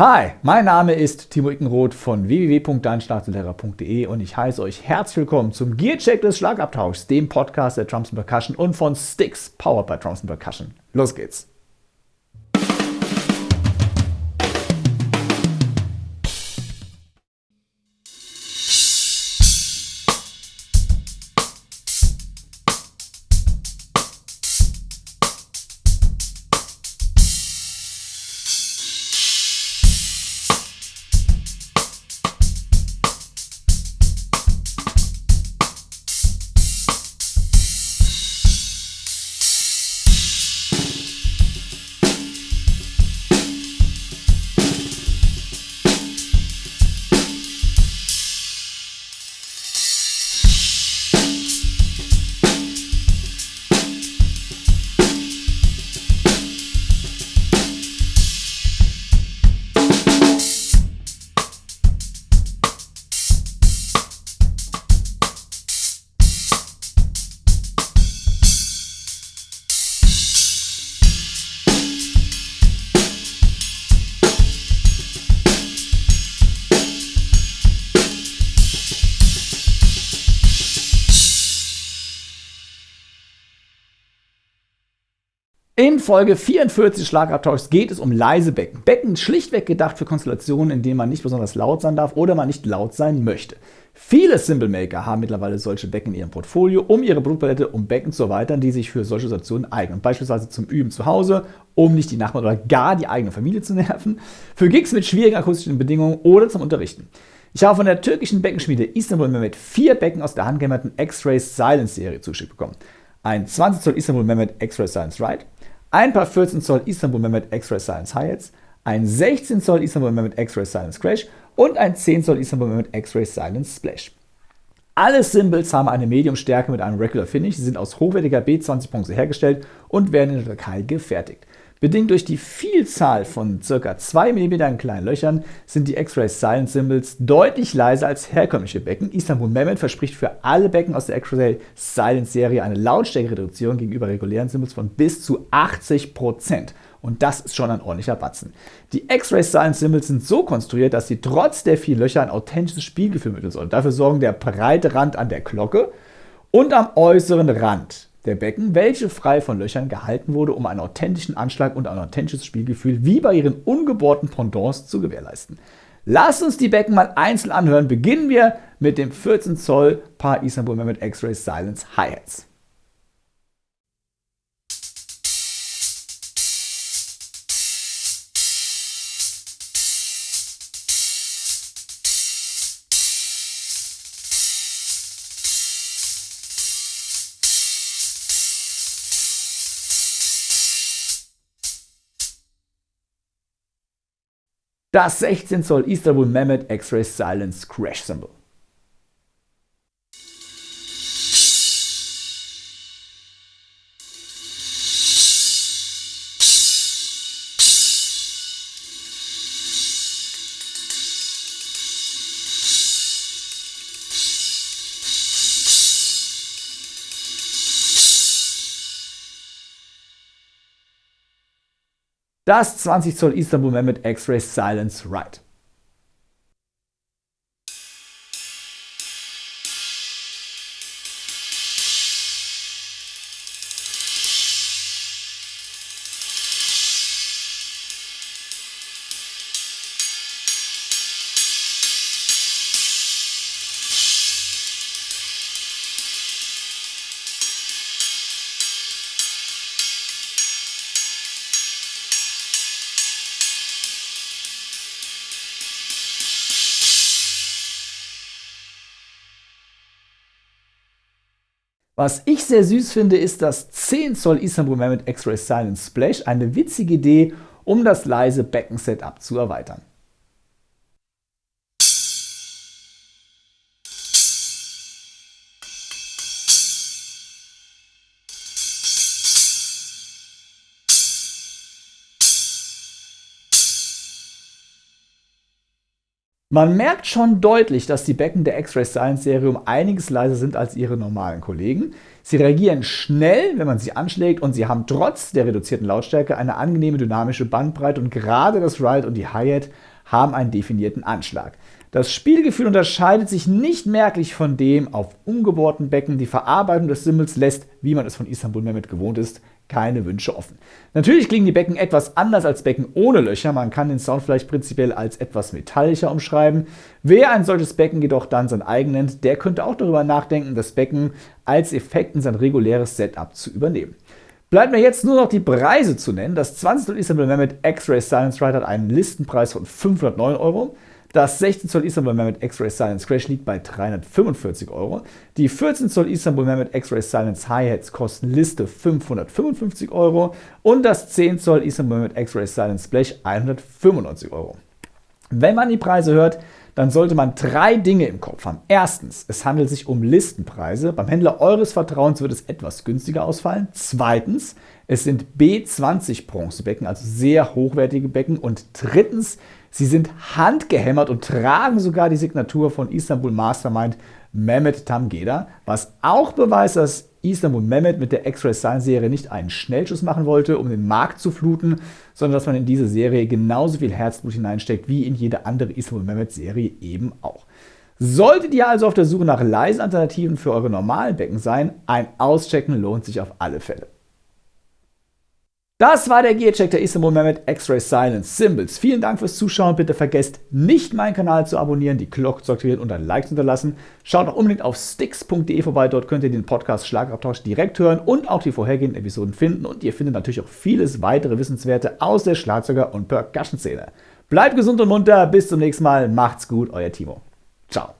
Hi, mein Name ist Timo Ickenroth von www.deinschlagzeuglehrer.de und ich heiße euch herzlich willkommen zum Gearcheck des Schlagabtauschs, dem Podcast der Drums Percussion und von Sticks, powered by Drums Percussion. Los geht's! In Folge 44 Schlagabtauschs geht es um leise Becken. Becken schlichtweg gedacht für Konstellationen, in denen man nicht besonders laut sein darf oder man nicht laut sein möchte. Viele Cymbal-Maker haben mittlerweile solche Becken in ihrem Portfolio, um ihre Produktpalette um Becken zu erweitern, die sich für solche Situationen eignen. Beispielsweise zum Üben zu Hause, um nicht die Nachbarn oder gar die eigene Familie zu nerven, für Gigs mit schwierigen akustischen Bedingungen oder zum Unterrichten. Ich habe von der türkischen Beckenschmiede Istanbul Mehmet vier Becken aus der handgehämmerten X-Ray Silence Serie zugeschickt bekommen. Ein 20 Zoll Istanbul Mehmet X-Ray Silence Ride, ein paar 14 Zoll Istanbul Mehmet X-Ray Silence Hi-Hats, ein 16 Zoll Istanbul Mehmet X-Ray Silence Crash und ein 10 Zoll Istanbul Mehmet X-Ray Silence Splash. Alle Symbols haben eine Medium-Stärke mit einem Regular Finish. Sie sind aus hochwertiger B20-Bronze hergestellt und werden in der Türkei gefertigt. Bedingt durch die Vielzahl von ca. 2 mm kleinen Löchern sind die X-Ray Silent Symbols deutlich leiser als herkömmliche Becken. Istanbul Mehmet verspricht für alle Becken aus der X-Ray Silent Serie eine Lautstärkereduktion gegenüber regulären Symbols von bis zu 80%. Und das ist schon ein ordentlicher Batzen. Die X-Ray Silent Symbols sind so konstruiert, dass sie trotz der vielen Löcher ein authentisches Spielgefühl mitteln sollen. Dafür sorgen der breite Rand an der Glocke und am äußeren Rand der Becken, welche frei von Löchern gehalten wurde, um einen authentischen Anschlag und ein authentisches Spielgefühl wie bei ihren ungebohrten Pendants zu gewährleisten. Lasst uns die Becken mal einzeln anhören. Beginnen wir mit dem 14 Zoll Paar Istanbul Mehmet X-Ray Silence Hi-Hats. Das 16 Zoll Istanbul Mehmet X-Ray Silence Crash Symbol. Das 20 Zoll Istanbul Mehmet X-Ray Silence Ride. Was ich sehr süß finde, ist das 10 Zoll Istanbul Mehmet X-Ray Silent Splash. Eine witzige Idee, um das leise Becken-Setup zu erweitern. Man merkt schon deutlich, dass die Becken der X-Ray Science Serie um einiges leiser sind als ihre normalen Kollegen. Sie reagieren schnell, wenn man sie anschlägt und sie haben trotz der reduzierten Lautstärke eine angenehme dynamische Bandbreite und gerade das Ride und die Hi-Hat haben einen definierten Anschlag. Das Spielgefühl unterscheidet sich nicht merklich von dem auf umgebohrten Becken. Die Verarbeitung des Simmels lässt, wie man es von Istanbul Mehmet gewohnt ist, keine Wünsche offen. Natürlich klingen die Becken etwas anders als Becken ohne Löcher. Man kann den Sound vielleicht prinzipiell als etwas metallischer umschreiben. Wer ein solches Becken jedoch dann sein eigen nennt, der könnte auch darüber nachdenken, das Becken als Effekt in sein reguläres Setup zu übernehmen. Bleibt mir jetzt nur noch die Preise zu nennen. Das 20 Zoll Istanbul Mehmet X-Ray Silence Ride hat einen Listenpreis von 509 Euro. Das 16 Zoll Istanbul Mehmet X-Ray Silence Crash liegt bei 345 Euro. Die 14 Zoll Istanbul Mehmet X-Ray Silence Hi-Hats kosten Liste 555 Euro und das 10 Zoll Istanbul Mehmet X-Ray Silence Splash 195 Euro. Wenn man die Preise hört, dann sollte man drei Dinge im Kopf haben. Erstens, es handelt sich um Listenpreise. Beim Händler eures Vertrauens wird es etwas günstiger ausfallen. Zweitens, es sind B20 Bronzebecken, also sehr hochwertige Becken. Und drittens, Sie sind handgehämmert und tragen sogar die Signatur von Istanbul Mastermind Mehmet Tamgeda, was auch beweist, dass Istanbul Mehmet mit der X-Ray Science Serie nicht einen Schnellschuss machen wollte, um den Markt zu fluten, sondern dass man in diese Serie genauso viel Herzblut hineinsteckt wie in jede andere Istanbul Mehmet Serie eben auch. Solltet ihr also auf der Suche nach leisen Alternativen für eure normalen Becken sein, ein Auschecken lohnt sich auf alle Fälle. Das war der Gearcheck der Istanbul Mehmet X-Ray Silence Symbols. Vielen Dank fürs Zuschauen. Bitte vergesst nicht, meinen Kanal zu abonnieren, die Glocke zu aktivieren und ein Like zu hinterlassen. Schaut auch unbedingt auf sticks.de vorbei. Dort könnt ihr den Podcast Schlagabtausch direkt hören und auch die vorhergehenden Episoden finden. Und ihr findet natürlich auch vieles weitere Wissenswerte aus der Schlagzeuger- und Percussion-Szene. Bleibt gesund und munter. Bis zum nächsten Mal. Macht's gut. Euer Timo. Ciao.